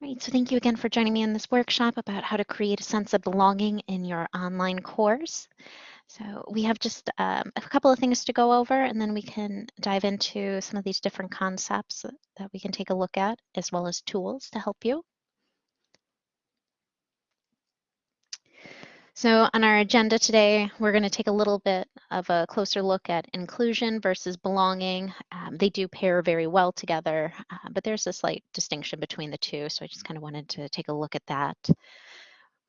Right, so thank you again for joining me in this workshop about how to create a sense of belonging in your online course. So we have just um, a couple of things to go over and then we can dive into some of these different concepts that we can take a look at as well as tools to help you. So on our agenda today, we're going to take a little bit of a closer look at inclusion versus belonging. Um, they do pair very well together, uh, but there's a slight distinction between the two. So I just kind of wanted to take a look at that.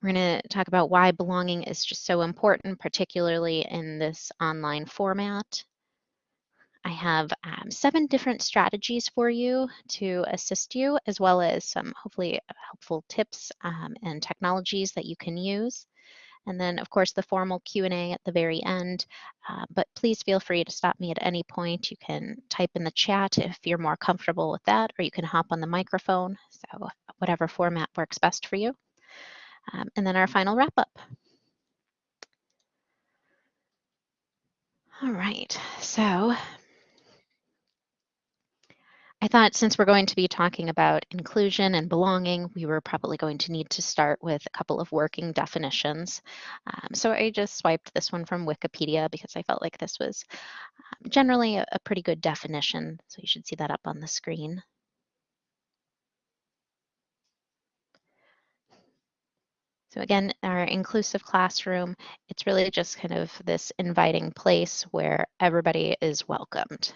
We're going to talk about why belonging is just so important, particularly in this online format. I have um, seven different strategies for you to assist you, as well as some hopefully helpful tips um, and technologies that you can use and then of course the formal Q&A at the very end. Uh, but please feel free to stop me at any point. You can type in the chat if you're more comfortable with that, or you can hop on the microphone. So whatever format works best for you. Um, and then our final wrap up. All right, so I thought since we're going to be talking about inclusion and belonging, we were probably going to need to start with a couple of working definitions. Um, so I just swiped this one from Wikipedia because I felt like this was um, generally a, a pretty good definition. So you should see that up on the screen. So again, our inclusive classroom, it's really just kind of this inviting place where everybody is welcomed.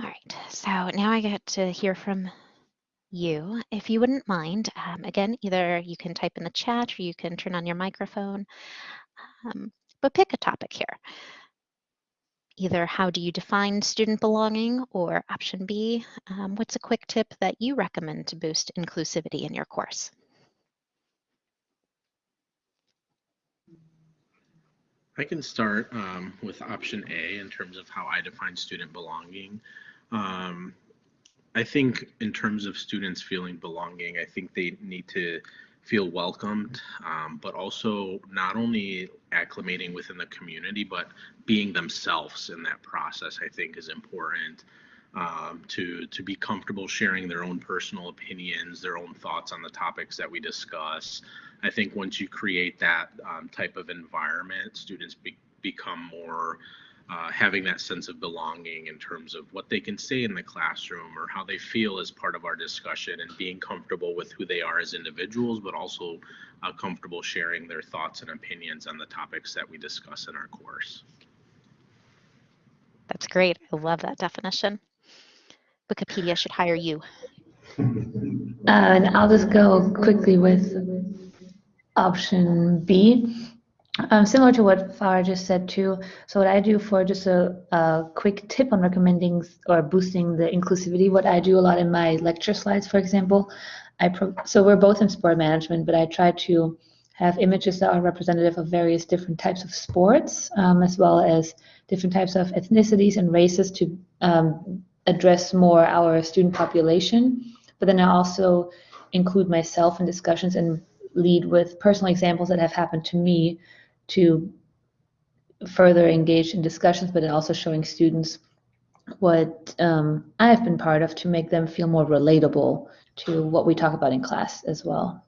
All right, so now I get to hear from you. If you wouldn't mind, um, again, either you can type in the chat or you can turn on your microphone, um, but pick a topic here. Either how do you define student belonging or option B, um, what's a quick tip that you recommend to boost inclusivity in your course? I can start um, with option A in terms of how I define student belonging. Um, I think in terms of students feeling belonging, I think they need to feel welcomed, um, but also not only acclimating within the community, but being themselves in that process, I think is important. Um, to to be comfortable sharing their own personal opinions, their own thoughts on the topics that we discuss, I think once you create that um, type of environment, students be, become more uh, having that sense of belonging in terms of what they can say in the classroom or how they feel as part of our discussion and being comfortable with who they are as individuals, but also uh, comfortable sharing their thoughts and opinions on the topics that we discuss in our course. That's great. I love that definition. Wikipedia should hire you. Uh, and I'll just go quickly with option B. Um, similar to what Farah just said too, so what I do for just a, a, quick tip on recommending or boosting the inclusivity, what I do a lot in my lecture slides, for example, I so we're both in sport management, but I try to have images that are representative of various different types of sports, um, as well as different types of ethnicities and races to um, address more our student population. But then I also include myself in discussions and lead with personal examples that have happened to me to further engage in discussions, but also showing students what um, I've been part of to make them feel more relatable to what we talk about in class as well.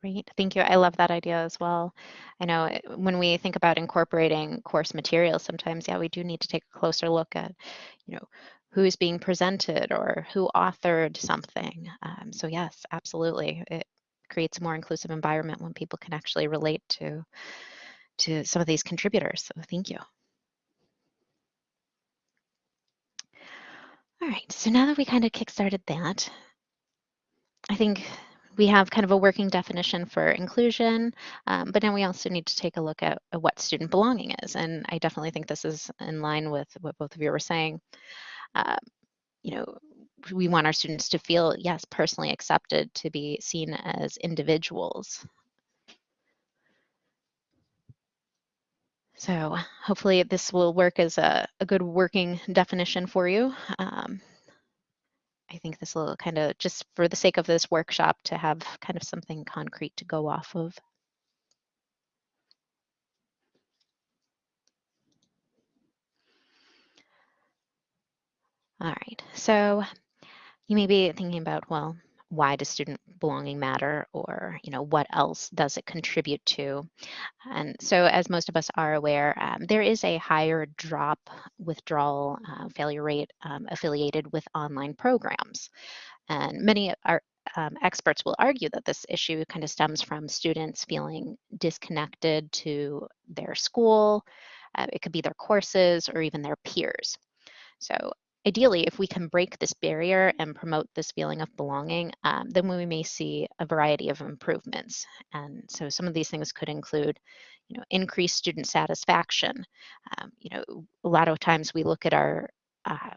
Great, thank you. I love that idea as well. I know eh, when we think about incorporating course materials, sometimes, yeah, we do need to take a closer look at, you know, who's being presented or who authored something. Um, so yes, absolutely. It creates a more inclusive environment when people can actually relate to, to some of these contributors. So thank you. All right, so now that we kind of kickstarted that, I think we have kind of a working definition for inclusion, um, but now we also need to take a look at, at, what student belonging is. And I definitely think this is in line with what both of you were saying. Uh, you know, we want our students to feel, yes, personally accepted, to be seen as individuals. So hopefully this will work as a, a good working definition for you. Um, I think this will kind of, just for the sake of this workshop, to have kind of something concrete to go off of. All right, so you may be thinking about, well, why does student belonging matter? Or you know what else does it contribute to? And so as most of us are aware um, there is a higher drop withdrawal uh, failure rate um, affiliated with online programs. And many are um, experts will argue that this issue kind of stems from students feeling disconnected to their school uh, it could be their courses or even their peers. So ideally, if we can break this barrier and promote this feeling of belonging, um, then we may see a variety of improvements. And so some of these things could include, you know, increased student satisfaction. Um, you know, a lot of times we look at our uh,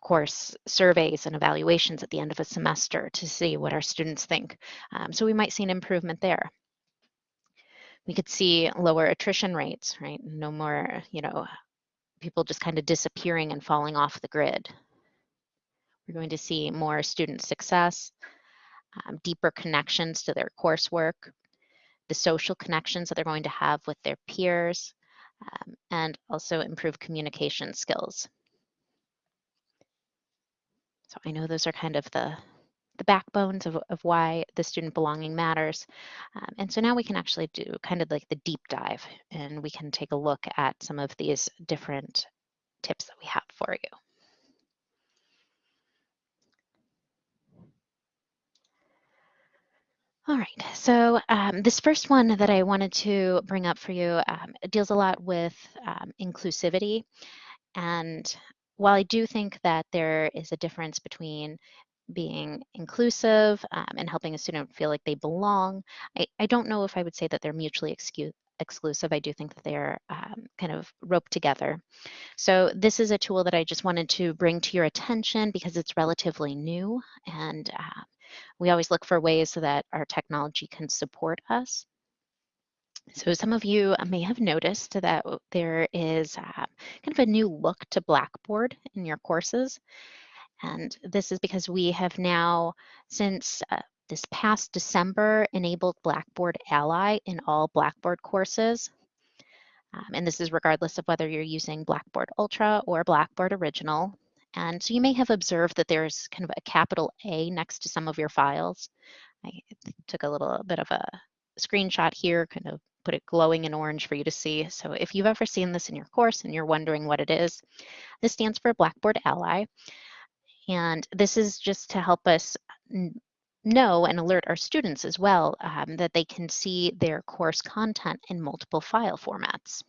course surveys and evaluations at the end of a semester to see what our students think. Um, so we might see an improvement there. We could see lower attrition rates, right? No more, you know, people just kind of disappearing and falling off the grid. We're going to see more student success, um, deeper connections to their coursework, the social connections that they're going to have with their peers, um, and also improve communication skills. So I know those are kind of the, the backbones of, of why the student belonging matters. Um, and so now we can actually do kind of like the deep dive and we can take a look at some of these different tips that we have for you. All right, so um, this first one that I wanted to bring up for you um, deals a lot with um, inclusivity. And while I do think that there is a difference between being inclusive um, and helping a student feel like they belong. I, I don't know if I would say that they're mutually exclusive. I do think that they're um, kind of roped together. So this is a tool that I just wanted to bring to your attention because it's relatively new and uh, we always look for ways so that our technology can support us. So some of you may have noticed that there is uh, kind of a new look to Blackboard in your courses. And this is because we have now, since uh, this past December, enabled Blackboard Ally in all Blackboard courses. Um, and this is regardless of whether you're using Blackboard Ultra or Blackboard Original. And so you may have observed that there's kind of a capital A next to some of your files. I took a little bit of a screenshot here, kind of put it glowing in orange for you to see. So if you've ever seen this in your course and you're wondering what it is, this stands for Blackboard Ally. And this is just to help us know and alert our students as well um, that they can see their course content in multiple file formats.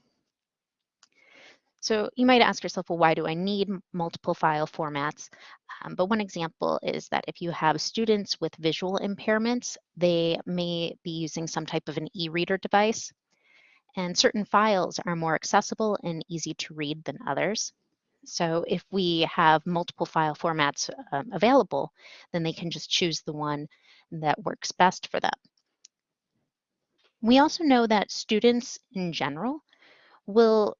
So you might ask yourself, well, why do I need multiple file formats? Um, but one example is that if you have students with visual impairments, they may be using some type of an e-reader device. And certain files are more accessible and easy to read than others. So if we have multiple file formats um, available, then they can just choose the one that works best for them. We also know that students in general will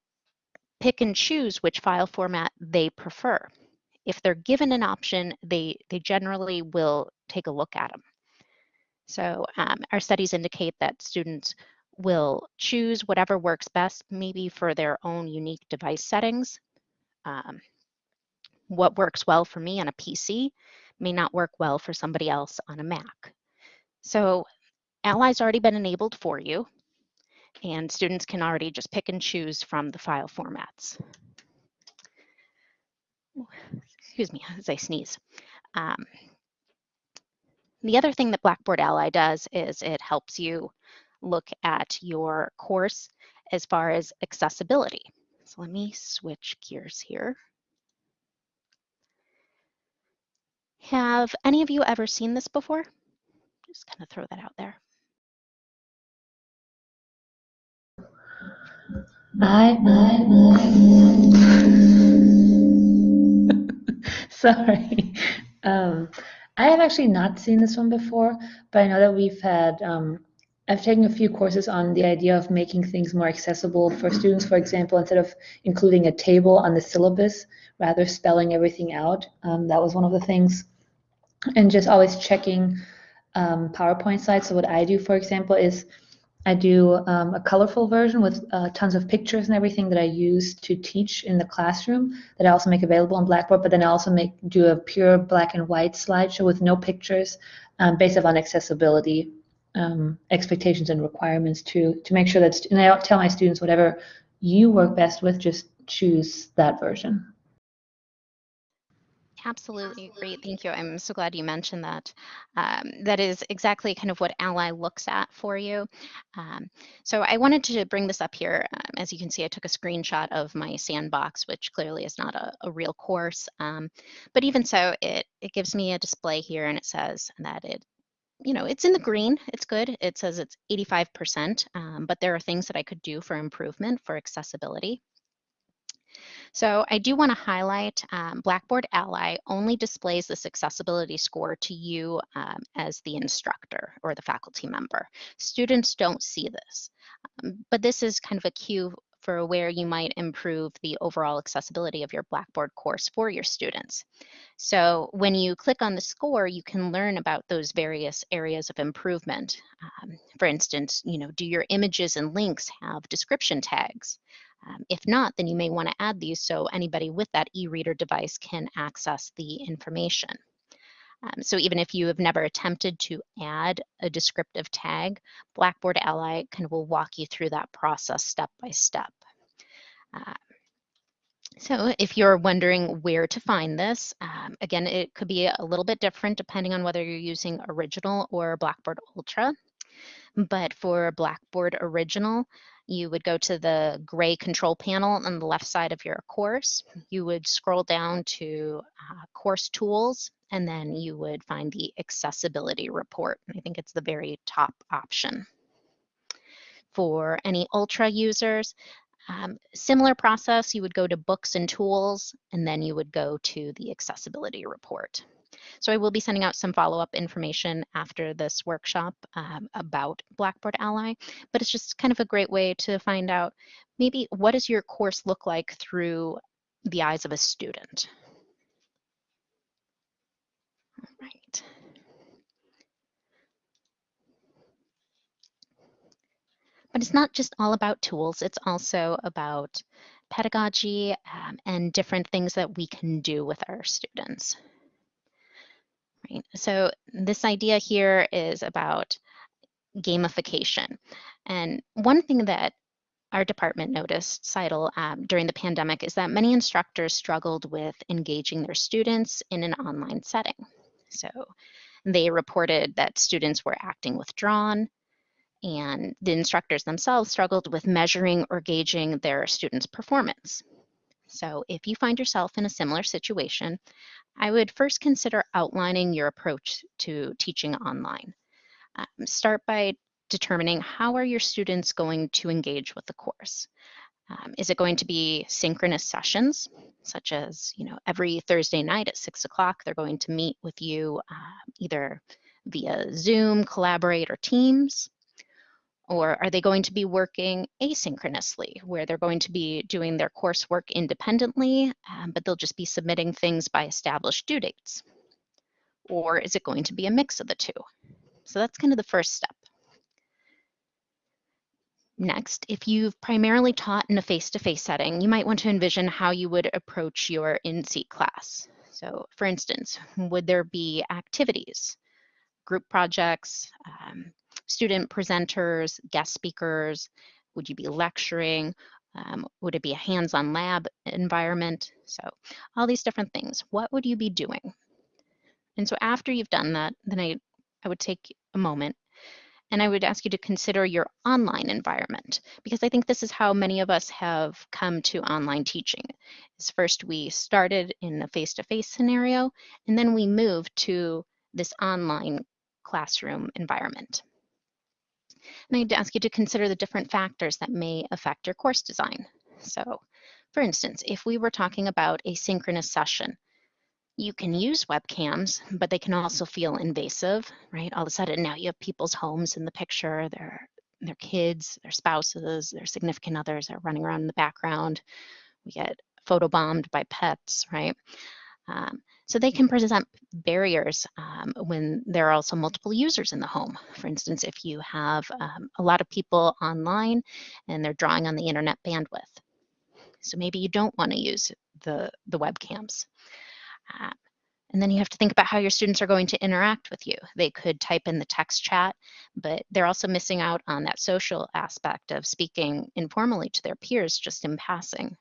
pick and choose which file format they prefer. If they're given an option, they, they generally will take a look at them. So um, our studies indicate that students will choose whatever works best, maybe for their own unique device settings, um, what works well for me on a PC may not work well for somebody else on a Mac. So Ally's already been enabled for you and students can already just pick and choose from the file formats. Excuse me as I sneeze. Um, the other thing that Blackboard Ally does is it helps you look at your course as far as accessibility. So let me switch gears here. Have any of you ever seen this before? Just kind of throw that out there. I, sorry. Um, I have actually not seen this one before, but I know that we've had um, I've taken a few courses on the idea of making things more accessible for students. For example, instead of including a table on the syllabus, rather spelling everything out. Um, that was one of the things. And just always checking um, PowerPoint slides. So what I do, for example, is I do um, a colorful version with uh, tons of pictures and everything that I use to teach in the classroom that I also make available on Blackboard. But then I also make do a pure black and white slideshow with no pictures, um, based on accessibility um, expectations and requirements to to make sure that. And I tell my students whatever you work best with, just choose that version. Absolutely great. Thank you. I'm so glad you mentioned that. Um, that is exactly kind of what Ally looks at for you. Um, so I wanted to bring this up here. Um, as you can see, I took a screenshot of my sandbox, which clearly is not a, a real course. Um, but even so, it, it gives me a display here and it says that it you know, it's in the green. It's good. It says it's 85%, um, but there are things that I could do for improvement for accessibility. So I do want to highlight um, Blackboard Ally only displays this accessibility score to you um, as the instructor or the faculty member. Students don't see this, Um, but this is kind of a cue for where you might improve the overall accessibility of your Blackboard course for your students. So when you click on the score, you can learn about those various areas of improvement. Um, for instance, you know, do your images and links have description tags? Um, if not, then you may want to add these so anybody with that e-reader device can access the information. Um, so even if you have never attempted to add a descriptive tag, Blackboard Ally kind of will walk you through that process step by step. Uh, so if you're wondering where to find this, um, again, it could be a little bit different depending on whether you're using Original or Blackboard Ultra. But for Blackboard Original, you would go to the gray control panel on the left side of your course. You would scroll down to uh, course tools, and then you would find the accessibility report. I think it's the very top option. For any Ultra users, um, similar process, you would go to books and tools, and then you would go to the accessibility report. So I will be sending out some follow-up information after this workshop um, about Blackboard Ally, but it's just kind of a great way to find out maybe what does your course look like through the eyes of a student. But it's not just all about tools, it's also about pedagogy um, and different things that we can do with our students. Right. So this idea here is about gamification. And one thing that our department noticed, CITL, um, during the pandemic is that many instructors struggled with engaging their students in an online setting. So they reported that students were acting withdrawn, and the instructors themselves struggled with measuring or gauging their students' performance. So if you find yourself in a similar situation, I would first consider outlining your approach to teaching online. Um, start by determining how are your students going to engage with the course. Um, is it going to be synchronous sessions, such as you know every Thursday night at six o'clock they're going to meet with you uh, either via Zoom, Collaborate, or Teams? Or are they going to be working asynchronously, where they're going to be doing their coursework independently, um, but they'll just be submitting things by established due dates? Or is it going to be a mix of the two? So that's kind of the first step. Next, if you've primarily taught in a face-to-face -face setting, you might want to envision how you would approach your in-seat class. So for instance, would there be activities, group projects, um, student presenters, guest speakers? Would you be lecturing? Um, would it be a hands-on lab environment? So all these different things. What would you be doing? And so after you've done that, then I, I would take a moment and I would ask you to consider your online environment because I think this is how many of us have come to online teaching. Is first we started in a face-to-face -face scenario and then we moved to this online classroom environment. And I'd ask you to consider the different factors that may affect your course design. So for instance, if we were talking about a synchronous session, you can use webcams, but they can also feel invasive, right? All of a sudden now you have people's homes in the picture, their, their kids, their spouses, their significant others are running around in the background. We get photobombed by pets, right? Um, so they can present barriers um, when there are also multiple users in the home. For instance, if you have um, a lot of people online and they're drawing on the internet bandwidth. So maybe you don't want to use the, the webcams. Uh, and then you have to think about how your students are going to interact with you. They could type in the text chat, but they're also missing out on that social aspect of speaking informally to their peers just in passing.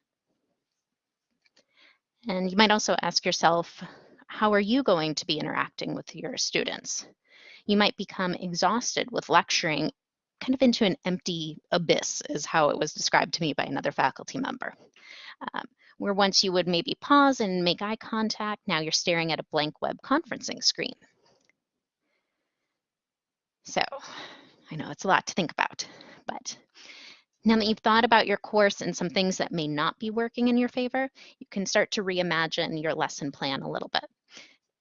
And you might also ask yourself, how are you going to be interacting with your students? You might become exhausted with lecturing kind of into an empty abyss is how it was described to me by another faculty member. Um, where once you would maybe pause and make eye contact, now you're staring at a blank web conferencing screen. So I know it's a lot to think about, but now that you've thought about your course and some things that may not be working in your favor, you can start to reimagine your lesson plan a little bit.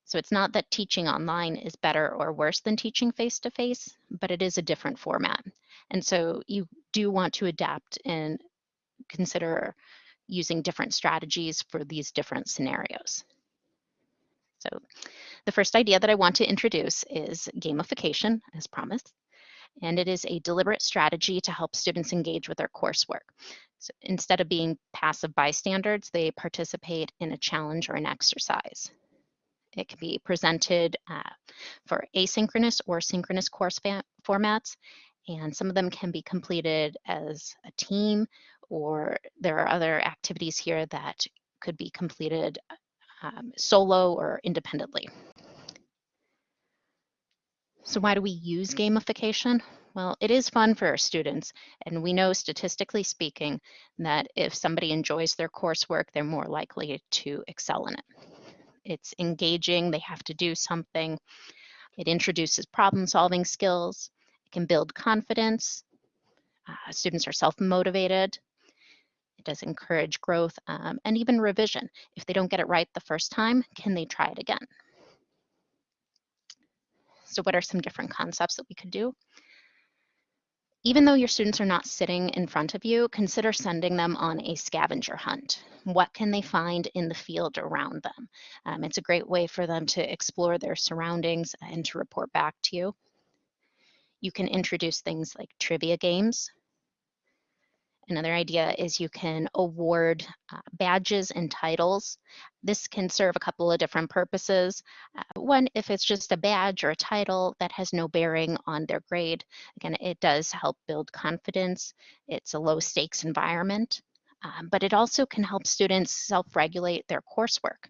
So it's not that teaching online is better or worse than teaching face-to-face, -face, but it is a different format. And so you do want to adapt and consider using different strategies for these different scenarios. So the first idea that I want to introduce is gamification, as promised. And it is a deliberate strategy to help students engage with their coursework. So instead of being passive bystanders, they participate in a challenge or an exercise. It can be presented uh, for asynchronous or synchronous course formats, and some of them can be completed as a team or there are other activities here that could be completed um, solo or independently. So why do we use gamification? Well, it is fun for our students, and we know statistically speaking that if somebody enjoys their coursework, they're more likely to excel in it. It's engaging, they have to do something. It introduces problem solving skills, it can build confidence, uh, students are self-motivated, it does encourage growth um, and even revision. If they don't get it right the first time, can they try it again? So what are some different concepts that we could do? Even though your students are not sitting in front of you, consider sending them on a scavenger hunt. What can they find in the field around them? Um, it's a great way for them to explore their surroundings and to report back to you. You can introduce things like trivia games, Another idea is you can award uh, badges and titles. This can serve a couple of different purposes. Uh, one, if it's just a badge or a title that has no bearing on their grade, again, it does help build confidence. It's a low stakes environment, um, but it also can help students self-regulate their coursework.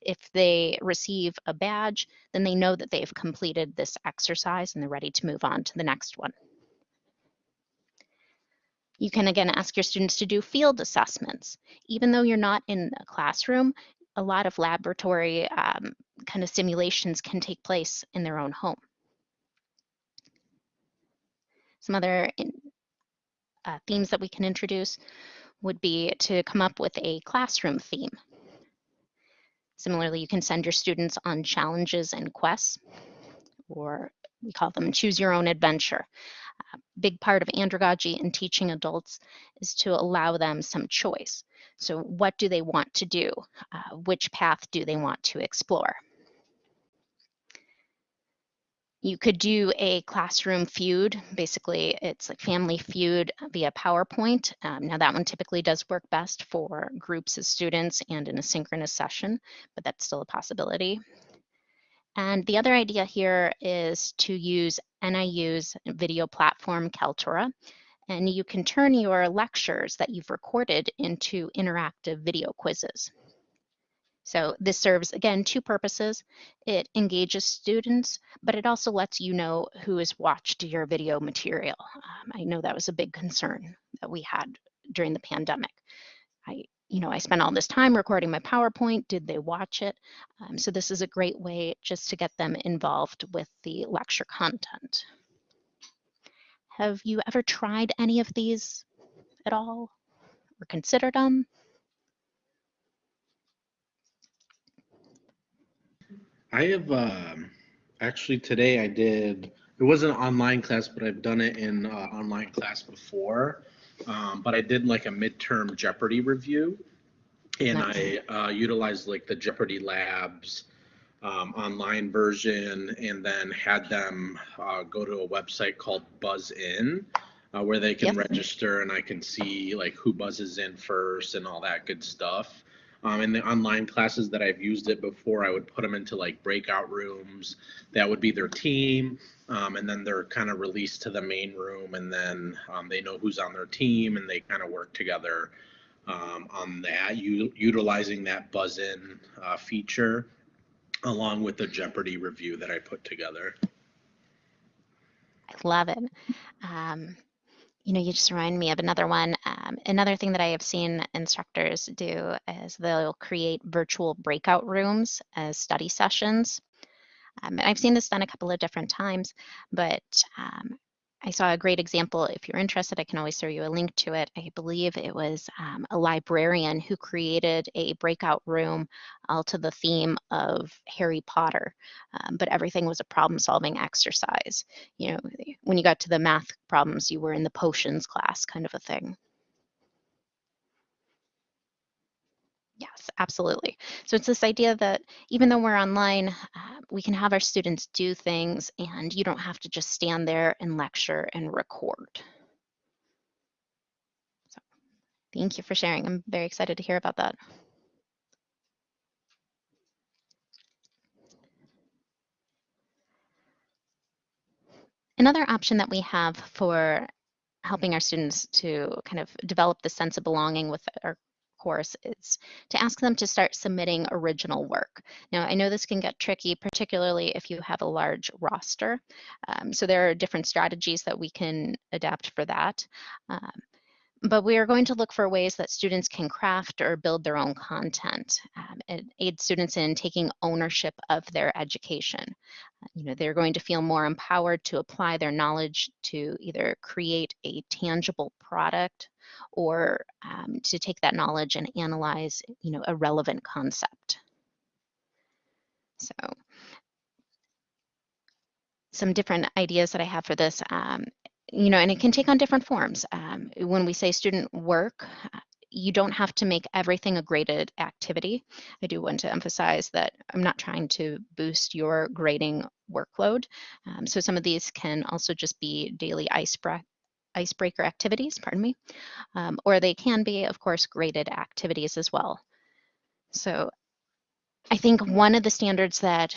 If they receive a badge, then they know that they've completed this exercise and they're ready to move on to the next one. You can again ask your students to do field assessments. Even though you're not in a classroom, a lot of laboratory um, kind of simulations can take place in their own home. Some other in, uh, themes that we can introduce would be to come up with a classroom theme. Similarly, you can send your students on challenges and quests, or we call them choose your own adventure big part of andragogy and teaching adults is to allow them some choice. So what do they want to do? Uh, which path do they want to explore? You could do a classroom feud. Basically, it's like family feud via PowerPoint. Um, now that one typically does work best for groups of students and in a synchronous session, but that's still a possibility. And the other idea here is to use NIU's video platform, Kaltura, and you can turn your lectures that you've recorded into interactive video quizzes. So this serves, again, two purposes. It engages students, but it also lets you know who has watched your video material. Um, I know that was a big concern that we had during the pandemic. I you know, I spent all this time recording my PowerPoint. Did they watch it? Um, so this is a great way just to get them involved with the lecture content. Have you ever tried any of these at all or considered them? I have um, actually today I did, it wasn't an online class, but I've done it in uh, online class before. Um, but I did like a midterm Jeopardy review. And Nice. I uh, utilized like the Jeopardy Labs um, online version and then had them uh, go to a website called Buzz In uh, where they can Yep. register and I can see like who buzzes in first and all that good stuff. Um, in the online classes that I've used it before, I would put them into like breakout rooms. That would be their team. Um, and then they're kind of released to the main room and then um, they know who's on their team and they kind of work together um, on that, u- utilizing that buzz in uh, feature along with the Jeopardy review that I put together. I love it. Um, you know, you just remind me of another one. Um, another thing that I have seen instructors do is they'll create virtual breakout rooms as study sessions. Um, and I've seen this done a couple of different times, but um, I saw a great example. If you're interested, I can always throw you a link to it. I believe it was um, a librarian who created a breakout room all to the theme of Harry Potter, um, but everything was a problem solving exercise. You know, when you got to the math problems, you were in the potions class kind of a thing. Absolutely. So it's this idea that even though we're online, uh, we can have our students do things and you don't have to just stand there and lecture and record. So thank you for sharing. I'm very excited to hear about that. Another option that we have for helping our students to kind of develop the sense of belonging with our course is to ask them to start submitting original work. Now, I know this can get tricky, particularly if you have a large roster. Um, so there are different strategies that we can adapt for that. Um, but we are going to look for ways that students can craft or build their own content um, and aid students in taking ownership of their education. Uh, You know, they're going to feel more empowered to apply their knowledge to either create a tangible product or um, to take that knowledge and analyze, you know, a relevant concept. So some different ideas that I have for this, um, you know, and it can take on different forms. Um, when we say student work, uh, you don't have to make everything a graded activity. I do want to emphasize that I'm not trying to boost your grading workload. Um, so some of these can also just be daily icebreaker icebreaker activities, pardon me, um, or they can be, of course, graded activities as well. So I think one of the standards that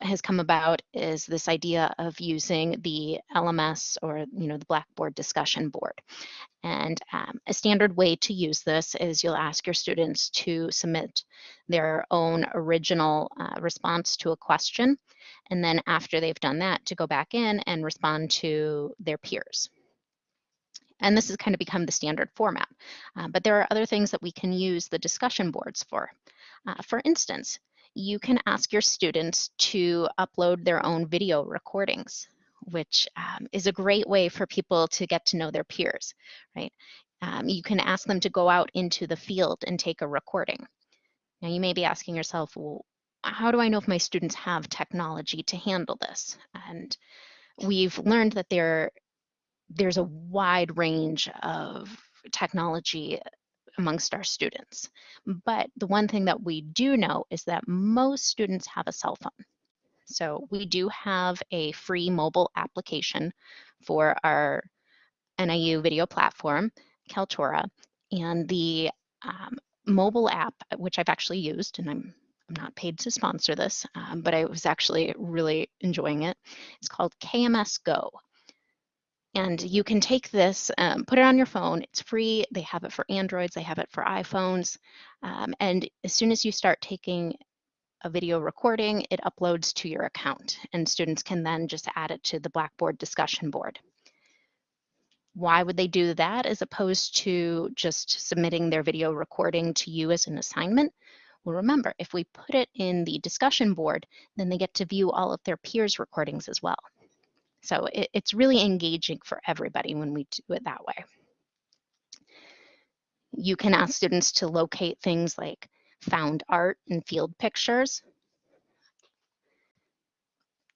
has come about is this idea of using the LMS or you know the Blackboard discussion board. And um, a standard way to use this is you'll ask your students to submit their own original uh, response to a question. And then after they've done that, to go back in and respond to their peers. And this has kind of become the standard format. Uh, but there are other things that we can use the discussion boards for. Uh, for instance, you can ask your students to upload their own video recordings, which um, is a great way for people to get to know their peers, right? Um, you can ask them to go out into the field and take a recording. Now you may be asking yourself, well, how do I know if my students have technology to handle this? And we've learned that there, there's a wide range of technology amongst our students. But the one thing that we do know is that most students have a cell phone. So we do have a free mobile application for our NIU video platform, Kaltura, and the um, mobile app, which I've actually used, and I'm I'm not paid to sponsor this, um, but I was actually really enjoying it. It's called KMS Go. And you can take this, um, put it on your phone. It's free. They have it for Androids, they have it for iPhones. Um, and as soon as you start taking a video recording, it uploads to your account, and students can then just add it to the Blackboard discussion board. Why would they do that as opposed to just submitting their video recording to you as an assignment? Well, remember, if we put it in the discussion board, then they get to view all of their peers' recordings as well. So it, it's really engaging for everybody when we do it that way. You can ask students to locate things like found art and field pictures.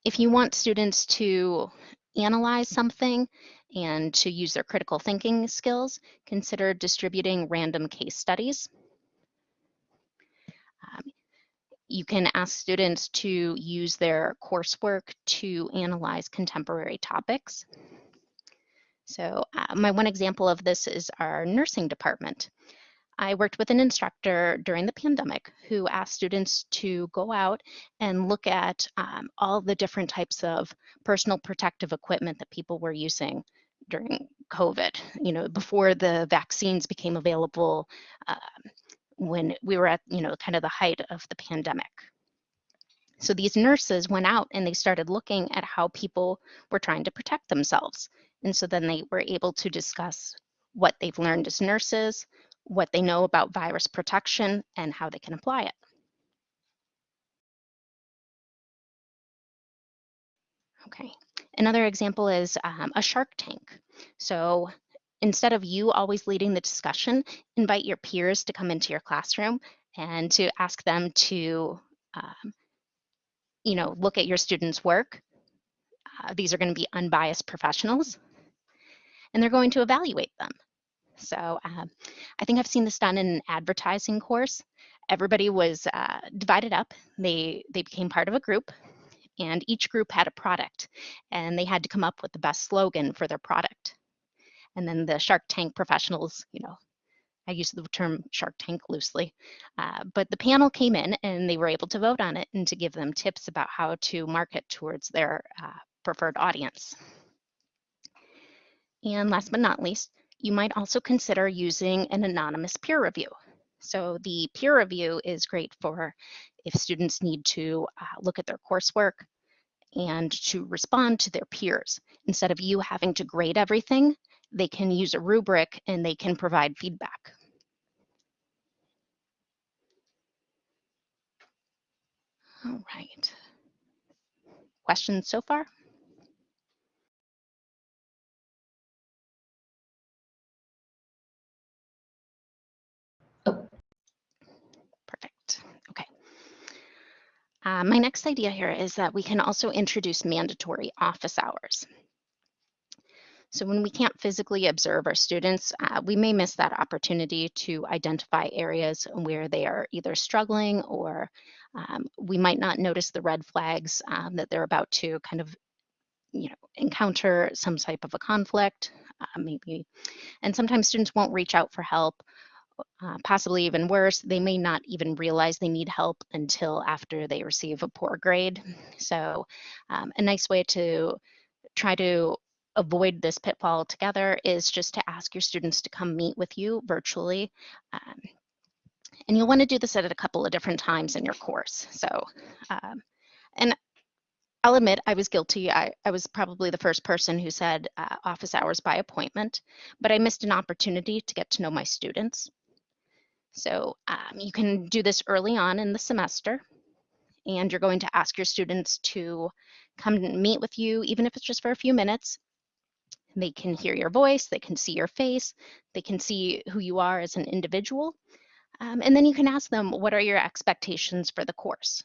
If you want students to analyze something and to use their critical thinking skills, consider distributing random case studies. Um, you can ask students to use their coursework to analyze contemporary topics. So uh, my one example of this is our nursing department. I worked with an instructor during the pandemic who asked students to go out and look at um, all the different types of personal protective equipment that people were using during COVID, you know, before the vaccines became available um, when we were at, you know, kind of the height of the pandemic. So these nurses went out and they started looking at how people were trying to protect themselves. And so then they were able to discuss what they've learned as nurses, what they know about virus protection, and how they can apply it. Okay, another example is um, a shark tank. So instead of you always leading the discussion, invite your peers to come into your classroom and to ask them to, um, you know, look at your students' work. Uh, these are going to be unbiased professionals, and they're going to evaluate them. So um, I think I've seen this done in an advertising course. Everybody was uh, divided up. They they became part of a group, and each group had a product, and they had to come up with the best slogan for their product. And then the Shark Tank professionals, you know, I use the term Shark Tank loosely, uh, but the panel came in and they were able to vote on it and to give them tips about how to market towards their uh, preferred audience. And last but not least, you might also consider using an anonymous peer review. So the peer review is great for if students need to uh, look at their coursework and to respond to their peers. Instead of you having to grade everything, they can use a rubric and they can provide feedback. All right. Questions so far? Perfect. Okay. Uh, my next idea here is that we can also introduce mandatory office hours. So when we can't physically observe our students, uh, we may miss that opportunity to identify areas where they are either struggling or um, we might not notice the red flags um, that they're about to kind of you know, encounter some type of a conflict, uh, maybe. And sometimes students won't reach out for help uh, possibly even worse, they may not even realize they need help until after they receive a poor grade. So um, a nice way to try to avoid this pitfall altogether is just to ask your students to come meet with you virtually. Um, and you'll want to do this at a couple of different times in your course. So, um, and I'll admit I was guilty. I, I was probably the first person who said uh, office hours by appointment, but I missed an opportunity to get to know my students. So um, you can do this early on in the semester, and you're going to ask your students to come meet with you, even if it's just for a few minutes. They can hear your voice, they can see your face, they can see who you are as an individual. Um, and then you can ask them, what are your expectations for the course?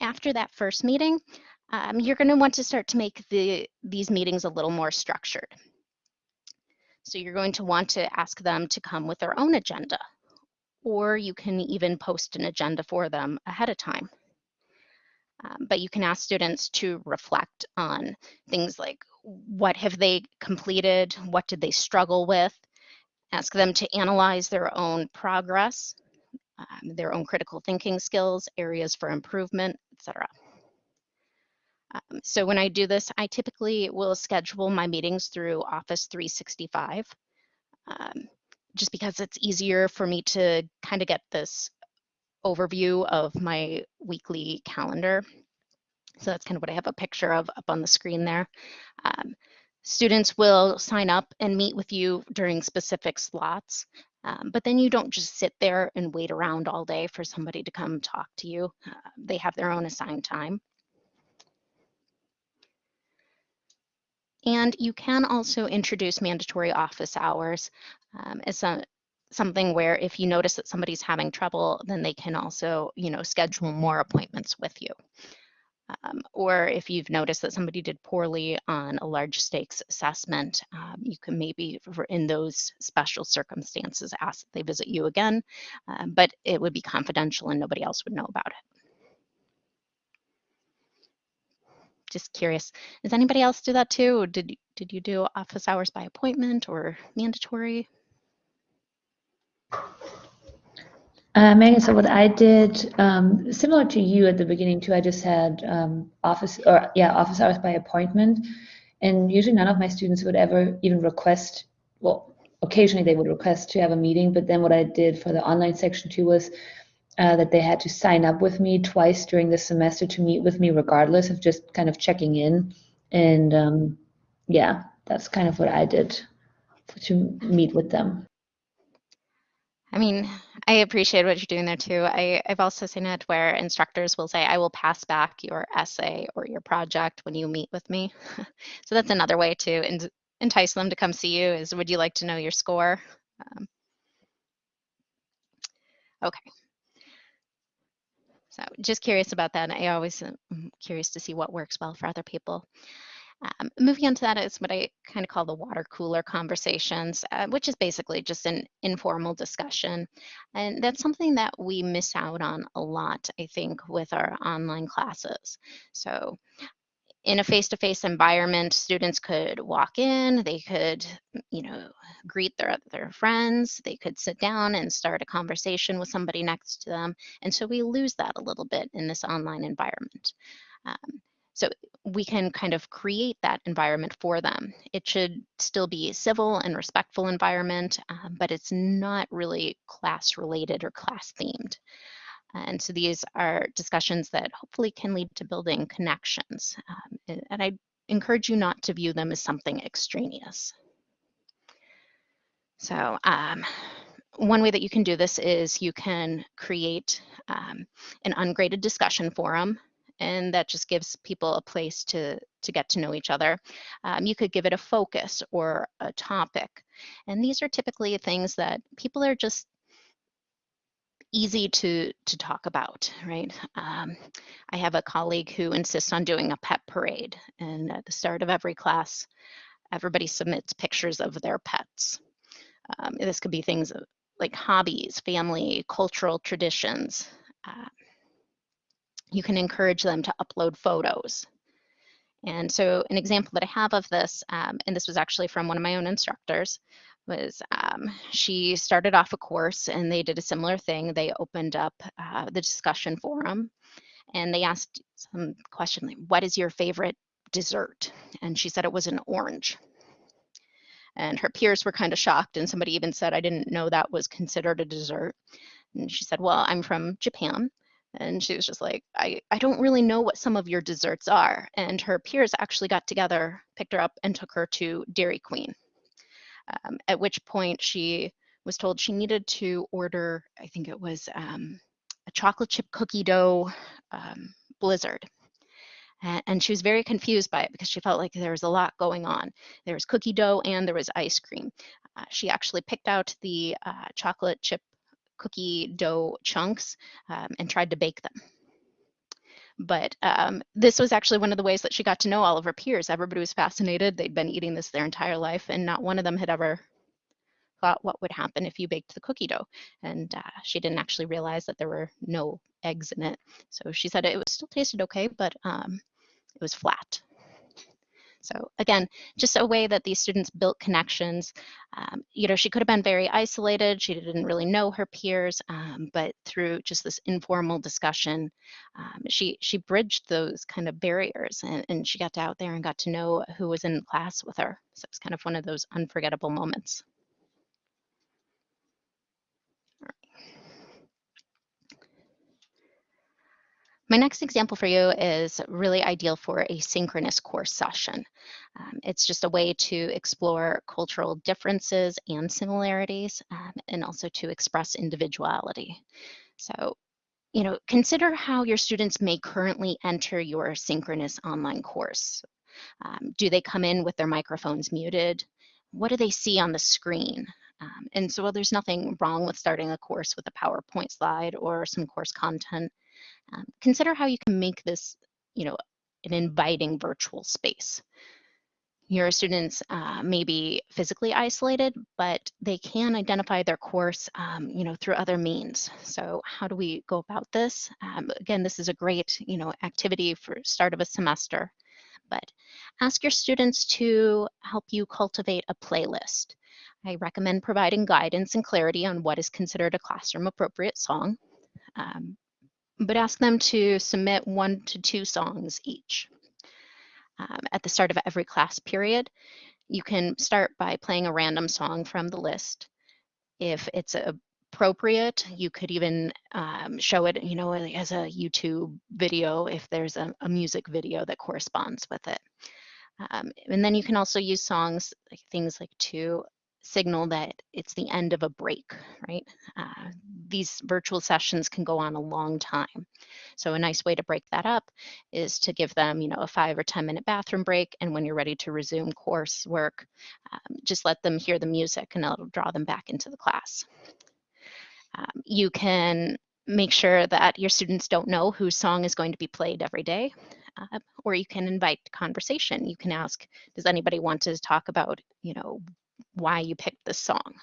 After that first meeting, um, you're going to want to start to make the, these meetings a little more structured. So you're going to want to ask them to come with their own agenda, or you can even post an agenda for them ahead of time. Um, but you can ask students to reflect on things like what have they completed, what did they struggle with, ask them to analyze their own progress, um, their own critical thinking skills, areas for improvement, etc. Um, so when I do this, I typically will schedule my meetings through Office 365, um, just because it's easier for me to kind of get this overview of my weekly calendar. So that's kind of what I have a picture of up on the screen there. Um, students will sign up and meet with you during specific slots, um, but then you don't just sit there and wait around all day for somebody to come talk to you. Uh, they have their own assigned time. And you can also introduce mandatory office hours um, as a, something where if you notice that somebody's having trouble, then they can also, you know, schedule more appointments with you. Um, or if you've noticed that somebody did poorly on a large stakes assessment, um, you can maybe, in those special circumstances, ask that they visit you again, um, but it would be confidential and nobody else would know about it. Just curious, does anybody else do that too? Did, did you do office hours by appointment or mandatory? Uh, Megan, so what I did, um, similar to you at the beginning too, I just had um, office or yeah, office hours by appointment, and usually none of my students would ever even request. Well, occasionally they would request to have a meeting, but then what I did for the online section too was uh, that they had to sign up with me twice during the semester to meet with me, regardless of just kind of checking in, and um, yeah, that's kind of what I did to meet with them. I mean, I appreciate what you're doing there too. I, I've also seen it where instructors will say, I will pass back your essay or your project when you meet with me. so that's another way to en- entice them to come see you is, would you like to know your score? Um, okay. So just curious about that. I always am curious to see what works well for other people. Um, moving on to that is what I kind of call the water cooler conversations, uh, which is basically just an informal discussion. And that's something that we miss out on a lot, I think, with our online classes. So in a face-to-face environment, students could walk in, they could, you know, greet their, their friends, they could sit down and start a conversation with somebody next to them. And so we lose that a little bit in this online environment. Um, so we can kind of create that environment for them. It should still be a civil and respectful environment, um, but it's not really class related or class themed. And so these are discussions that hopefully can lead to building connections. Um, and, I encourage you not to view them as something extraneous. So um, one way that you can do this is you can create um, an ungraded discussion forum and that just gives people a place to to get to know each other. Um, you could give it a focus or a topic, and these are typically things that people are just easy to to talk about, right? Um, I have a colleague who insists on doing a pet parade, and at the start of every class, everybody submits pictures of their pets. Um, this could be things like hobbies, family, cultural traditions. Uh, you can encourage them to upload photos. And so an example that I have of this, um, and this was actually from one of my own instructors, was um, she started off a course and they did a similar thing. They opened up uh, the discussion forum and they asked some question like, what is your favorite dessert? And she said it was an orange. And her peers were kind of shocked and somebody even said, I didn't know that was considered a dessert. And she said, well, I'm from Japan and she was just like, I, I don't really know what some of your desserts are. And her peers actually got together, picked her up, and took her to Dairy Queen. Um, at which point she was told she needed to order, I think it was um, a chocolate chip cookie dough um, blizzard. And, she was very confused by it because she felt like there was a lot going on. There was cookie dough and there was ice cream. Uh, she actually picked out the uh, chocolate chip cookie dough chunks um, and tried to bake them. But um, this was actually one of the ways that she got to know all of her peers. Everybody was fascinated. They'd been eating this their entire life, and not one of them had ever thought what would happen if you baked the cookie dough. And uh, she didn't actually realize that there were no eggs in it. So she said it was still tasted okay, but um, it was flat. So again, just a way that these students built connections. Um, you know, she could have been very isolated. She didn't really know her peers, um, but through just this informal discussion, um, she she bridged those kind of barriers, and, and she got out there and got to know who was in class with her. So it's kind of one of those unforgettable moments. My next example for you is really ideal for a synchronous course session. Um, it's just a way to explore cultural differences and similarities um, and also to express individuality. So, you know, consider how your students may currently enter your synchronous online course. Um, do they come in with their microphones muted? What do they see on the screen? Um, and so well, there's nothing wrong with starting a course with a PowerPoint slide or some course content. Um, consider how you can make this you know, an inviting virtual space. Your students uh, may be physically isolated, but they can identify their course, um, you know, through other means. So how do we go about this? Um, again, this is a great, you know, activity for start of a semester, but ask your students to help you cultivate a playlist. I recommend providing guidance and clarity on what is considered a classroom appropriate song, um, but ask them to submit one to two songs each um, at the start of every class period. You can start by playing a random song from the list. If it's appropriate, you could even um, show it, you know, as a YouTube video if there's a, a music video that corresponds with it. Um, and then you can also use songs, like things like to signal that it's the end of a break, right? Uh, these virtual sessions can go on a long time. So a nice way to break that up is to give them, you know, a five or 10 minute bathroom break. And when you're ready to resume coursework, um, just let them hear the music and it'll draw them back into the class. Um, you can make sure that your students don't know whose song is going to be played every day. Uh, or you can invite conversation. You can ask, does anybody want to talk about, you know, why you picked this song.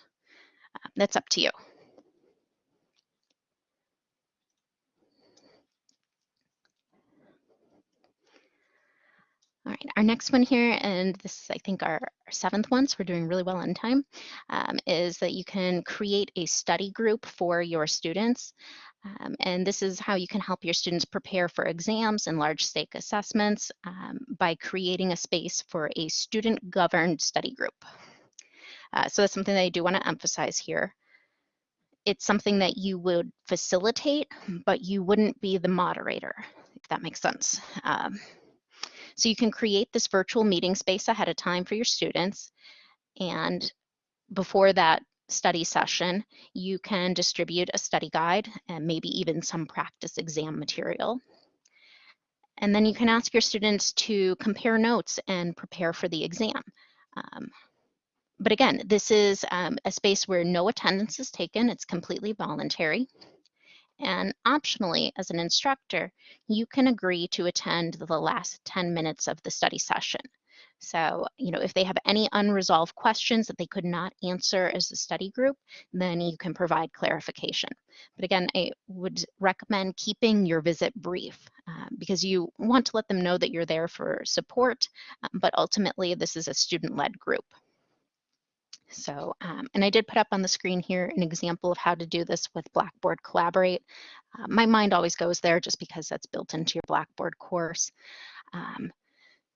Uh, that's up to you. All right, our next one here, and this is, I think, our, our seventh one, so we're doing really well on time, um, is that you can create a study group for your students. Um, and this is how you can help your students prepare for exams and large stake assessments um, by creating a space for a student governed study group. Uh, so that's something that I do want to emphasize here. It's something that you would facilitate, but you wouldn't be the moderator, if that makes sense. Um, so you can create this virtual meeting space ahead of time for your students. And before that study session, you can distribute a study guide and maybe even some practice exam material. And then you can ask your students to compare notes and prepare for the exam. Um, but again, this is um, a space where no attendance is taken. It's completely voluntary. And optionally, as an instructor, you can agree to attend the last 10 minutes of the study session. So, you know, if they have any unresolved questions that they could not answer as a study group, then you can provide clarification. But again, I would recommend keeping your visit brief uh, because you want to let them know that you're there for support, um, but ultimately this is a student-led group. So, um, and I did put up on the screen here an example of how to do this with Blackboard Collaborate. Uh, my mind always goes there just because that's built into your Blackboard course. Um,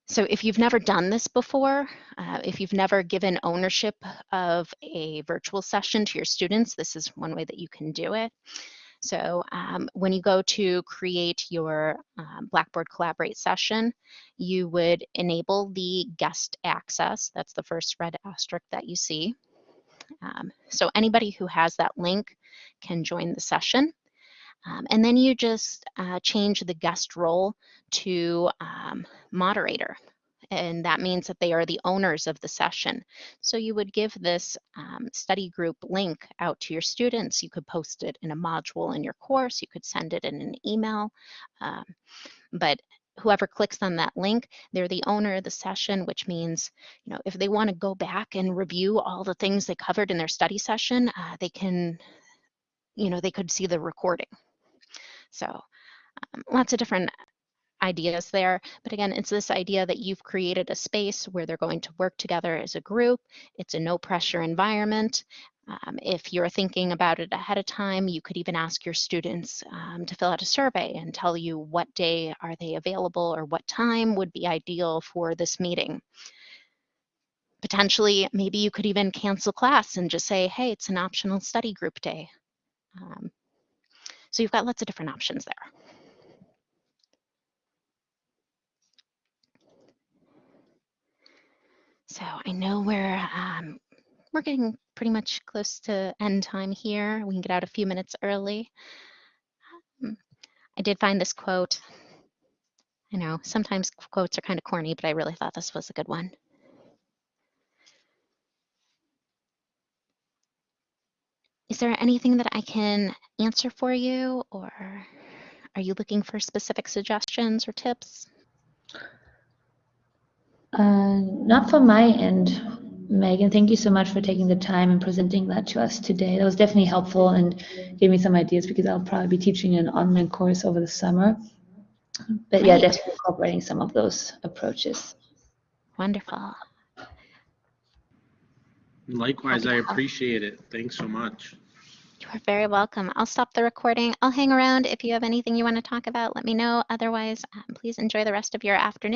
so if you've never done this before, uh, if you've never given ownership of a virtual session to your students, this is one way that you can do it. So um, when you go to create your um, Blackboard Collaborate session, you would enable the guest access. That's the first red asterisk that you see. Um, so anybody who has that link can join the session. Um, and then you just uh, change the guest role to um, moderator and that means that they are the owners of the session. So you would give this um, study group link out to your students. You could post it in a module in your course. You could send it in an email. Um, but whoever clicks on that link, they're the owner of the session, which means, you know, if they want to go back and review all the things they covered in their study session, uh, they can, you know, they could see the recording. So um, lots of different ideas there. But again, it's this idea that you've created a space where they're going to work together as a group. It's a no pressure environment. Um, if you're thinking about it ahead of time, you could even ask your students um, to fill out a survey and tell you what day are they available or what time would be ideal for this meeting. Potentially, maybe you could even cancel class and just say, hey, it's an optional study group day. Um, so you've got lots of different options there. So I know we're um, we're getting pretty much close to end time here. We can get out a few minutes early. Um, I did find this quote. I know sometimes quotes are kind of corny, but I really thought this was a good one. Is there anything that I can answer for you or Are you looking for specific suggestions or tips? Uh, Not from my end, Megan. Thank you so much for taking the time and presenting that to us today. That was definitely helpful and gave me some ideas because I'll probably be teaching an online course over the summer. But yeah, Great. definitely incorporating some of those approaches. Wonderful. Likewise, I appreciate it. Thanks so much. You are very welcome. I'll stop the recording. I'll hang around. If you have anything you want to talk about, let me know. Otherwise, um, please enjoy the rest of your afternoon.